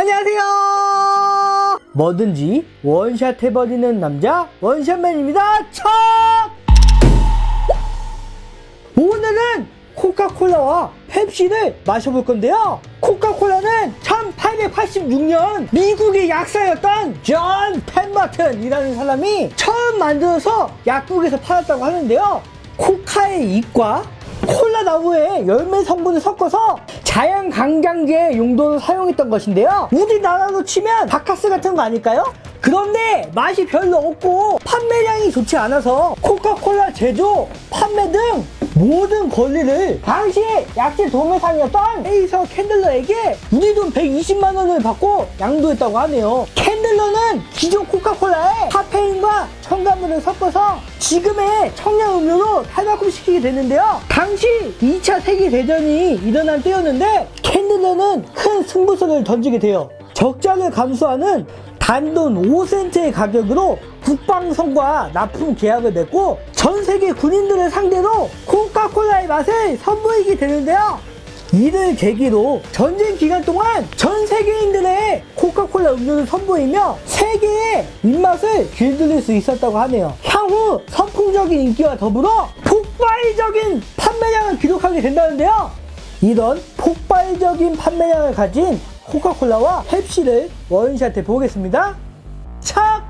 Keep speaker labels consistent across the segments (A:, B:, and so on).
A: 안녕하세요. 뭐든지 원샷 해버리는 남자 원샷맨입니다. 척! 오늘은 코카콜라와 펩시를 마셔볼 건데요. 코카콜라는 1886년 미국의 약사였던 존 펜버튼이라는 사람이 처음 만들어서 약국에서 팔았다고 하는데요. 코카의 잎과 콜라 나무의 열매 성분을 섞어서 자연 강장제 용도로 사용했던 것인데요. 우리나라로 치면 바카스 같은 거 아닐까요? 그런데 맛이 별로 없고 판매량이 좋지 않아서 코카콜라 제조, 판매 등 모든 권리를 당시에 약재 도매상이었던 에이서 캔들러에게 우리 돈 120만 원을 받고 양도했다고 하네요. 캔들러는 기존 코카콜라에 카페인과 첨가물을 섞어서 지금의 청량음료로 탈바꿈시키게 되는데요. 당시 2차 세계대전이 일어난 때였는데 캔들러는 큰 승부수를 던지게 돼요. 적자를 감수하는 단돈 5센트의 가격으로 국방성과 납품 계약을 맺고 전 세계 군인들을 상대로 코카콜라의 맛을 선보이게 되는데요. 이를 계기로 전쟁 기간 동안 전 세계인들 의 코카콜라 음료를 선보이며 세계의 입맛을 길들일 수 있었다고 하네요. 향후 선풍적인 인기와 더불어 폭발적인 판매량을 기록하게 된다는데요. 이런 폭발적인 판매량을 가진 코카콜라와 펩시를 원샷해 보겠습니다. 착!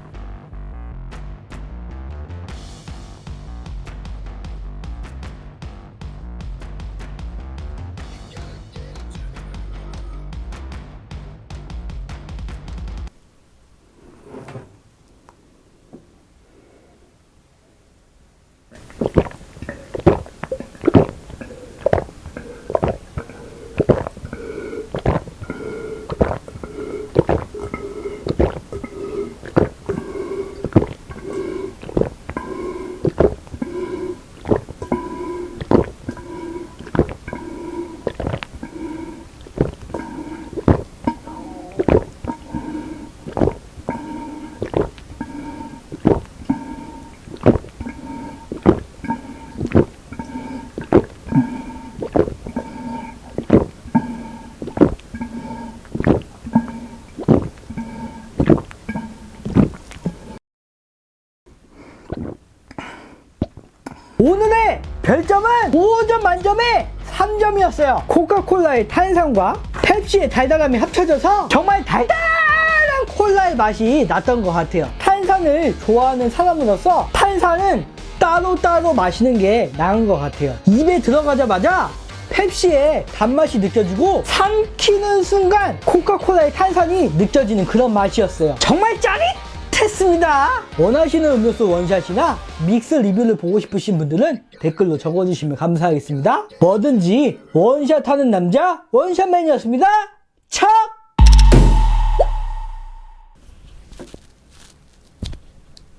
A: 오늘의 별점은 5점 만점에 3점이었어요. 코카콜라의 탄산과 펩시의 달달함이 합쳐져서 정말 달달한 콜라의 맛이 났던 것 같아요. 탄산을 좋아하는 사람으로서 탄산은 따로따로 마시는 게 나은 것 같아요. 입에 들어가자마자 펩시의 단맛이 느껴지고 삼키는 순간 코카콜라의 탄산이 느껴지는 그런 맛이었어요. 정말 짜릿했습니다. 원하시는 음료수 원샷이나 믹스 리뷰를 보고 싶으신 분들은 댓글로 적어주시면 감사하겠습니다. 뭐든지 원샷하는 남자 원샷맨이었습니다. 차!